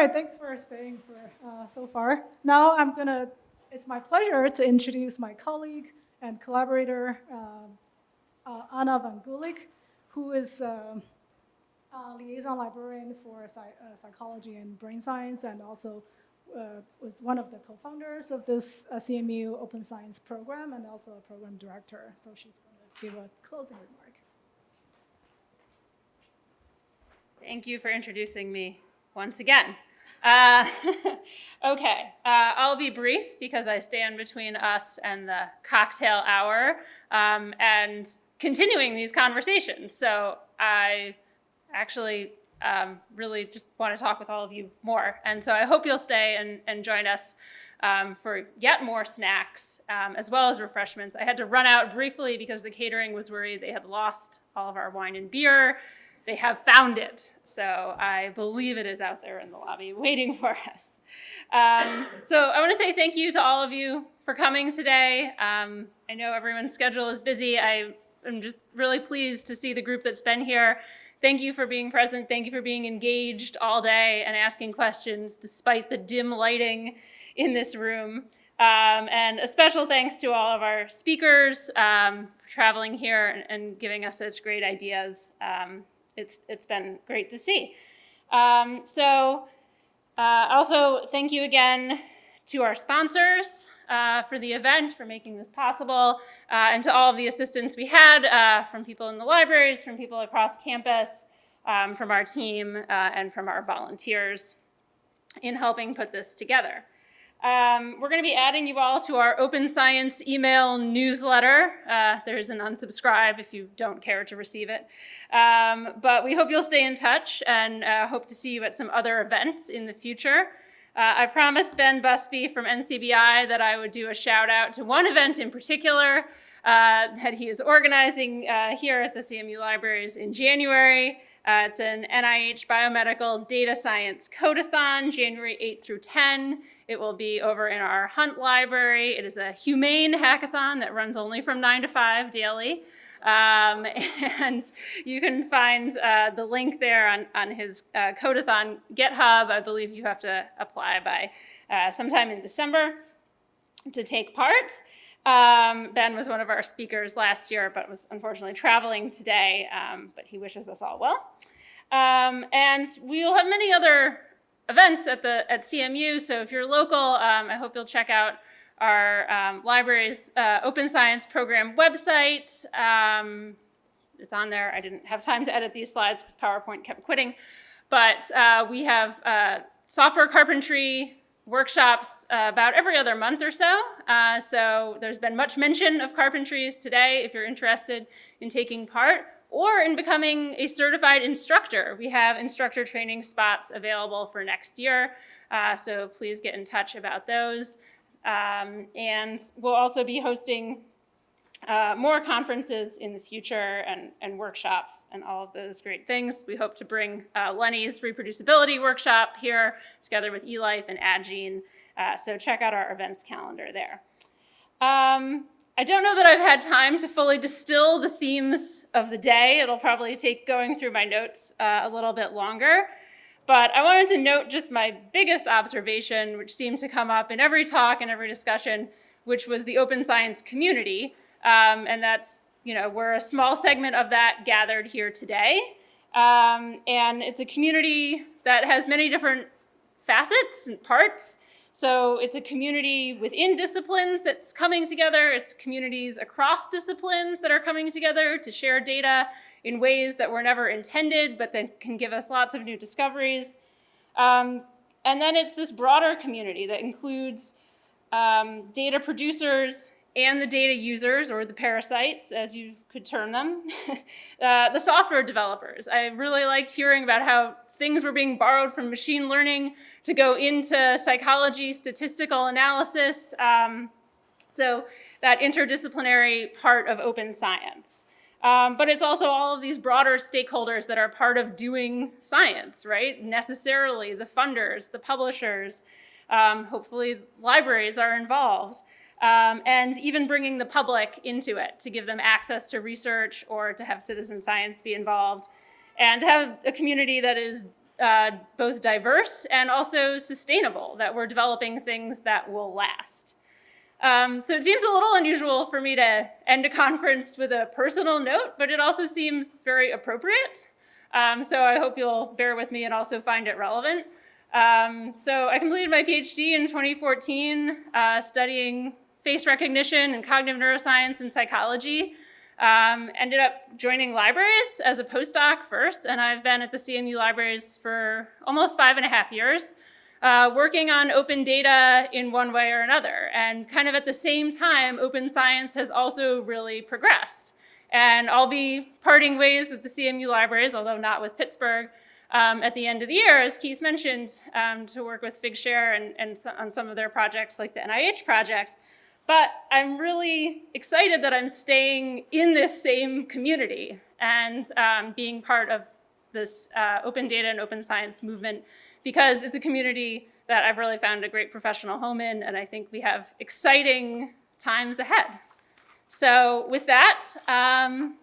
right, thanks for staying for uh, so far. Now I'm gonna, it's my pleasure to introduce my colleague and collaborator, um, uh, Ana Van Gulick, who is um, a liaison librarian for uh, psychology and brain science and also uh, was one of the co-founders of this uh, CMU Open Science program and also a program director. So she's to give a closing remark. Thank you for introducing me once again. Uh, okay, uh, I'll be brief because I stand between us and the cocktail hour um, and continuing these conversations. So I actually um, really just want to talk with all of you more. And so I hope you'll stay and, and join us um, for yet more snacks um, as well as refreshments. I had to run out briefly because the catering was worried they had lost all of our wine and beer. They have found it. So I believe it is out there in the lobby waiting for us. Um, so I want to say thank you to all of you for coming today. Um, I know everyone's schedule is busy. I am just really pleased to see the group that's been here Thank you for being present. Thank you for being engaged all day and asking questions despite the dim lighting in this room. Um, and a special thanks to all of our speakers um, for traveling here and, and, giving us such great ideas. Um, it's, it's been great to see. Um, so uh, also thank you again to our sponsors uh, for the event, for making this possible, uh, and to all of the assistance we had uh, from people in the libraries, from people across campus, um, from our team, uh, and from our volunteers in helping put this together. Um, we're going to be adding you all to our Open Science email newsletter. Uh, there's an unsubscribe if you don't care to receive it. Um, but we hope you'll stay in touch and uh, hope to see you at some other events in the future. Uh, I promised Ben Busby from NCBI that I would do a shout out to one event in particular uh, that he is organizing uh, here at the CMU Libraries in January. Uh, it's an NIH Biomedical Data Science Codeathon, January 8 through 10. It will be over in our Hunt Library. It is a humane hackathon that runs only from 9 to 5 daily. Um, and you can find uh, the link there on, on his uh, Codeathon GitHub. I believe you have to apply by uh, sometime in December to take part. Um, ben was one of our speakers last year, but was unfortunately traveling today, um, but he wishes us all well. Um, and we will have many other events at the at CMU, so if you're local, um, I hope you'll check out our um, library's uh, open science program website. Um, it's on there. I didn't have time to edit these slides because PowerPoint kept quitting. But uh, we have uh, software carpentry workshops uh, about every other month or so. Uh, so there's been much mention of carpentries today if you're interested in taking part or in becoming a certified instructor. We have instructor training spots available for next year. Uh, so please get in touch about those. Um, and we'll also be hosting uh, more conferences in the future and, and, workshops and all of those great things. We hope to bring uh, Lenny's reproducibility workshop here together with eLife and Addgene. Uh, so check out our events calendar there. Um, I don't know that I've had time to fully distill the themes of the day. It'll probably take going through my notes uh, a little bit longer. But I wanted to note just my biggest observation, which seemed to come up in every talk and every discussion, which was the open science community. Um, and that's, you know, we're a small segment of that gathered here today. Um, and it's a community that has many different facets and parts. So it's a community within disciplines that's coming together. It's communities across disciplines that are coming together to share data in ways that were never intended, but that can give us lots of new discoveries. Um, and then it's this broader community that includes um, data producers and the data users, or the parasites, as you could term them, uh, the software developers. I really liked hearing about how things were being borrowed from machine learning to go into psychology, statistical analysis. Um, so that interdisciplinary part of open science. Um, but it's also all of these broader stakeholders that are part of doing science, right? Necessarily the funders, the publishers, um, hopefully libraries are involved, um, and even bringing the public into it to give them access to research or to have citizen science be involved and to have a community that is uh, both diverse and also sustainable, that we're developing things that will last. Um, so it seems a little unusual for me to end a conference with a personal note, but it also seems very appropriate. Um, so I hope you'll bear with me and also find it relevant. Um, so I completed my PhD in 2014, uh, studying face recognition and cognitive neuroscience and psychology. Um, ended up joining libraries as a postdoc first, and I've been at the CMU libraries for almost five and a half years, uh, working on open data in one way or another. And kind of at the same time, open science has also really progressed. And I'll be parting ways with the CMU libraries, although not with Pittsburgh, um, at the end of the year, as Keith mentioned, um, to work with Figshare and, and on some of their projects like the NIH project. But I'm really excited that I'm staying in this same community and um, being part of this uh, open data and open science movement because it's a community that I've really found a great professional home in, and I think we have exciting times ahead. So with that, um,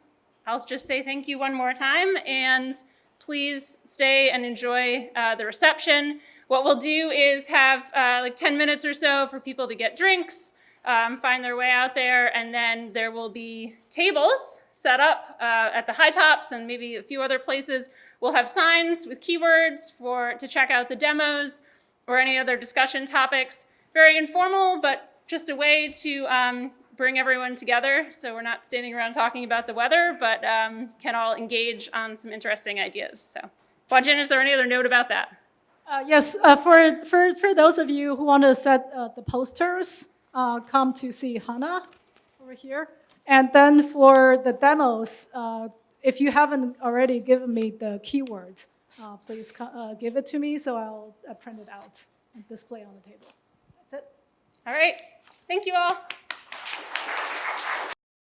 I'll just say thank you one more time, and please stay and enjoy uh, the reception. What we'll do is have uh, like 10 minutes or so for people to get drinks, um, find their way out there, and then there will be tables set up uh, at the high tops and maybe a few other places. We'll have signs with keywords for to check out the demos or any other discussion topics. Very informal, but just a way to um, bring everyone together so we're not standing around talking about the weather, but um, can all engage on some interesting ideas. So, Huajin, is there any other note about that? Uh, yes, uh, for, for, for those of you who want to set uh, the posters, uh, come to see Hannah over here. And then for the demos, uh, if you haven't already given me the keyword, uh, please uh, give it to me so I'll uh, print it out and display on the table. That's it. All right. Thank you all.